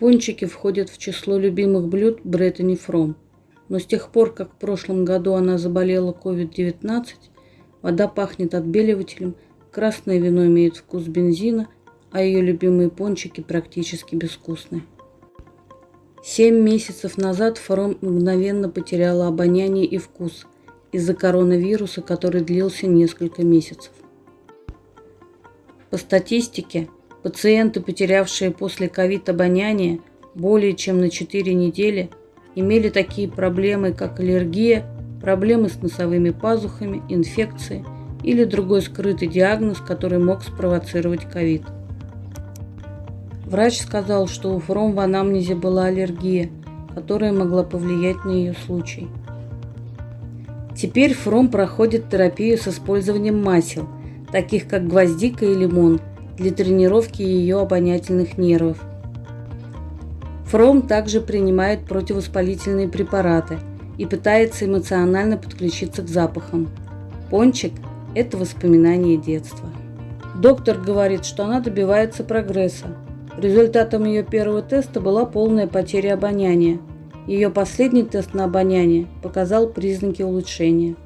Пончики входят в число любимых блюд Бреттани Фром. Но с тех пор, как в прошлом году она заболела COVID-19, вода пахнет отбеливателем, красное вино имеет вкус бензина, а ее любимые пончики практически безвкусны. Семь месяцев назад Фром мгновенно потеряла обоняние и вкус из-за коронавируса, который длился несколько месяцев. По статистике, Пациенты, потерявшие после ковид обоняние более чем на 4 недели, имели такие проблемы, как аллергия, проблемы с носовыми пазухами, инфекции или другой скрытый диагноз, который мог спровоцировать ковид. Врач сказал, что у Фром в анамнезе была аллергия, которая могла повлиять на ее случай. Теперь Фром проходит терапию с использованием масел, таких как гвоздика и лимон – для тренировки ее обонятельных нервов. Фром также принимает противовоспалительные препараты и пытается эмоционально подключиться к запахам. Пончик – это воспоминание детства. Доктор говорит, что она добивается прогресса. Результатом ее первого теста была полная потеря обоняния. Ее последний тест на обоняние показал признаки улучшения –